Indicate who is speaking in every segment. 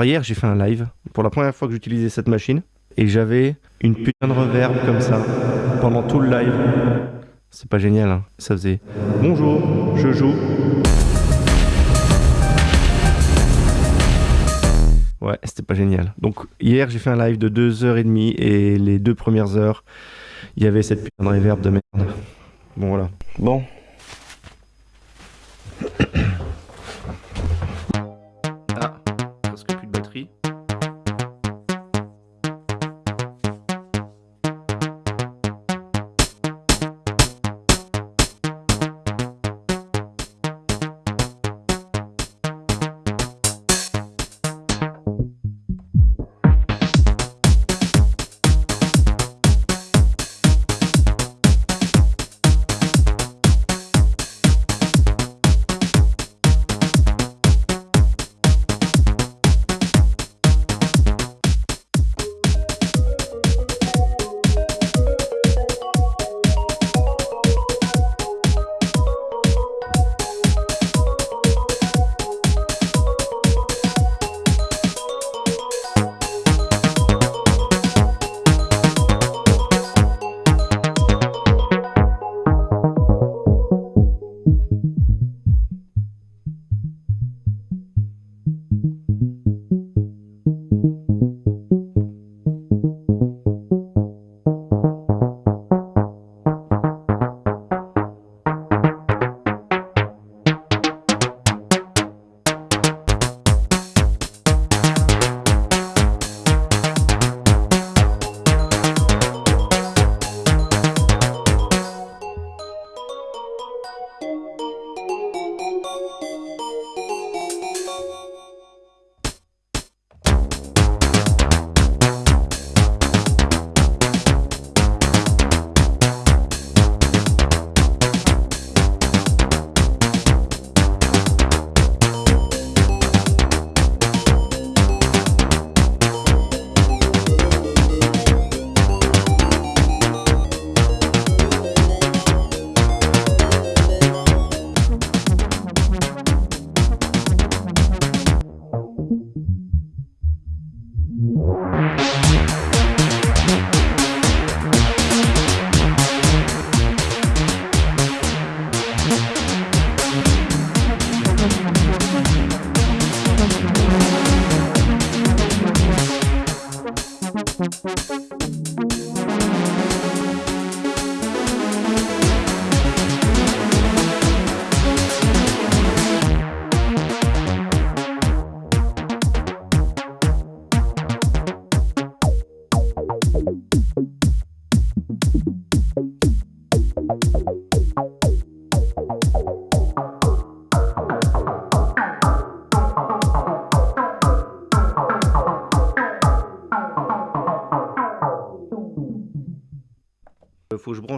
Speaker 1: Alors hier, j'ai fait un live pour la première fois que j'utilisais cette machine et j'avais une putain de reverb comme ça pendant tout le live. C'est pas génial, hein. ça faisait bonjour, je joue. Ouais, c'était pas génial. Donc hier, j'ai fait un live de 2h30 et les deux premières heures, il y avait cette putain de reverb de merde. Bon voilà. Bon.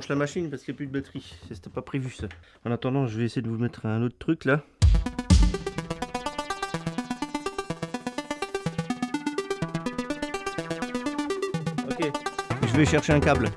Speaker 1: La machine parce qu'il n'y a plus de batterie. C'était pas prévu ça. En attendant, je vais essayer de vous mettre un autre truc là. Ok. Je vais chercher un câble.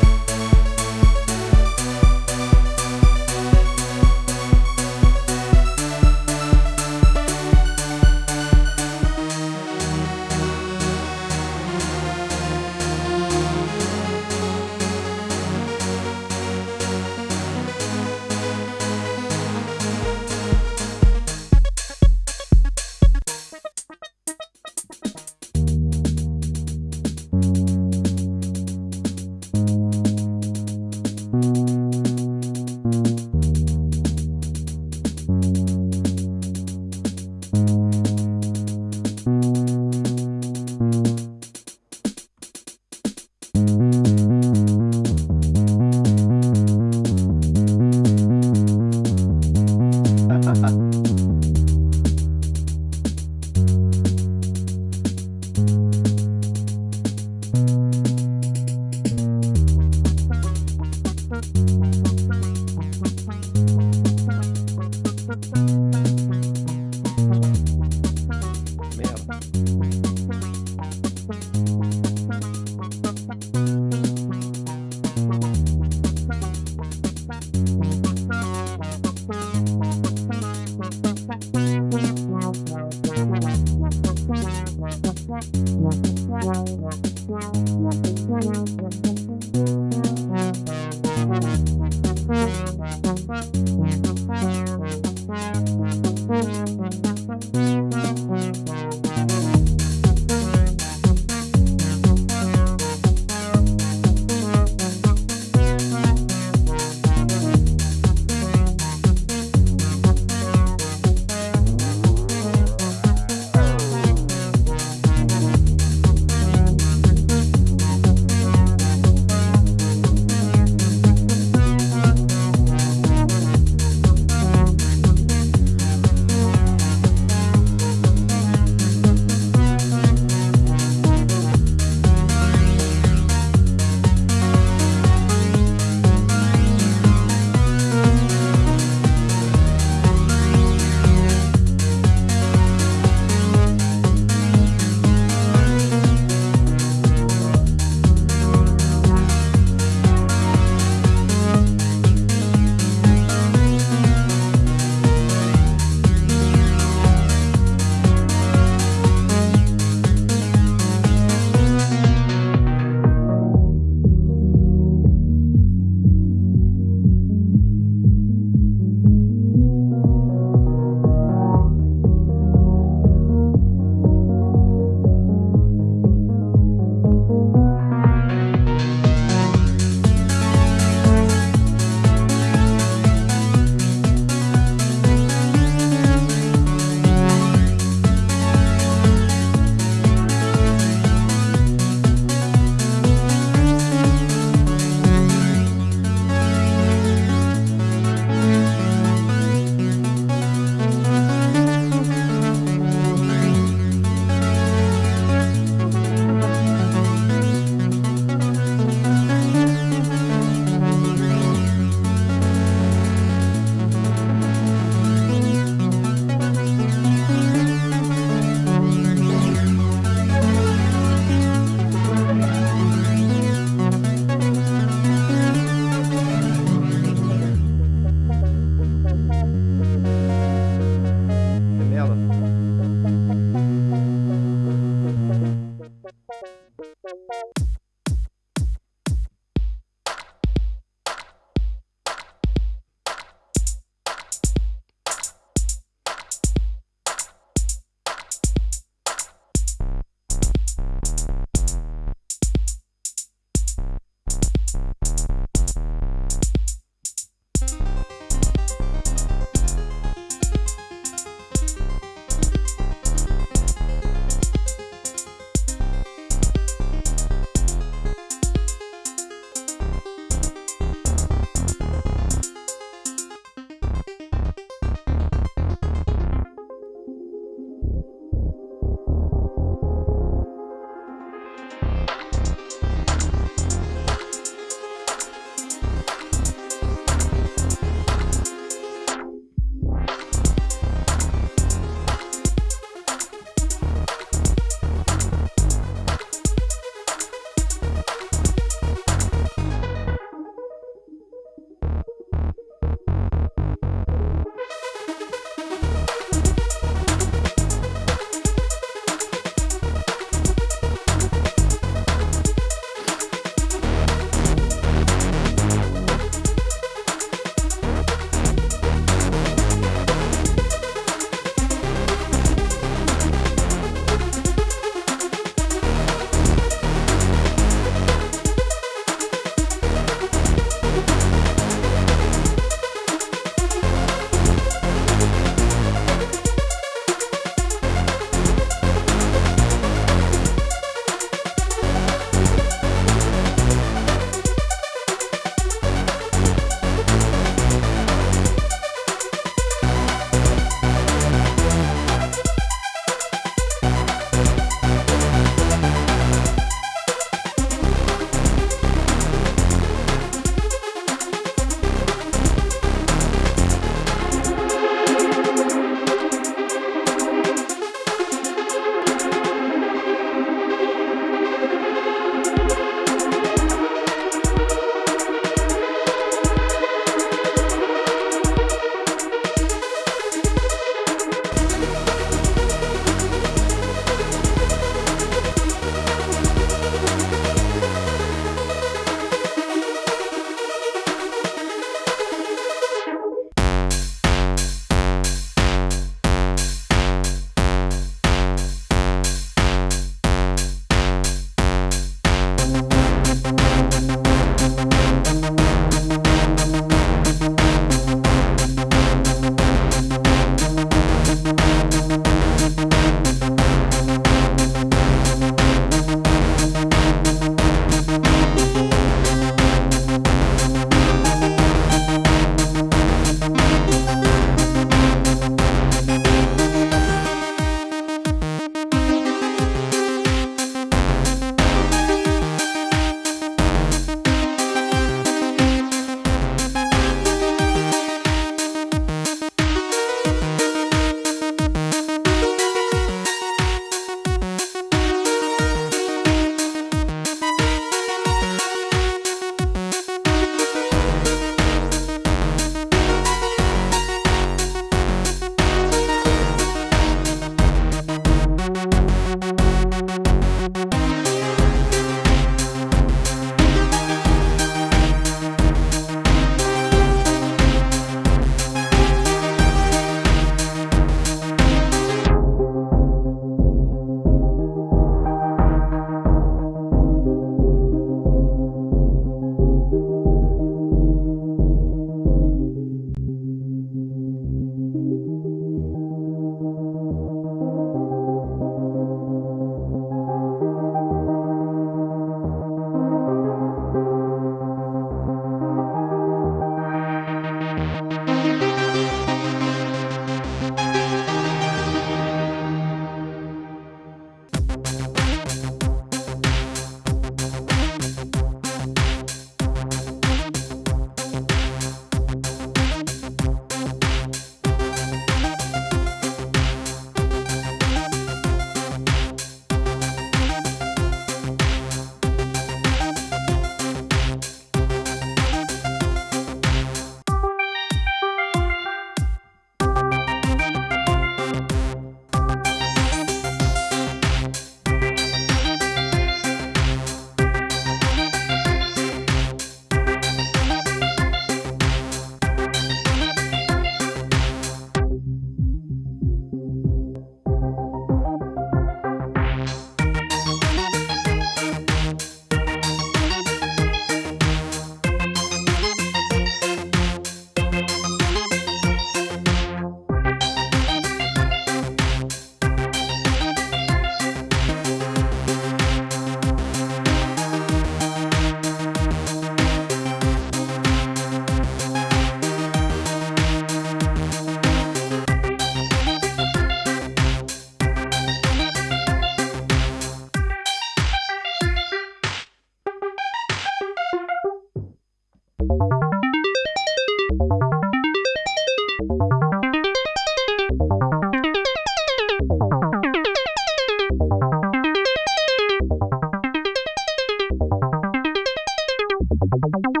Speaker 1: 本
Speaker 2: 当?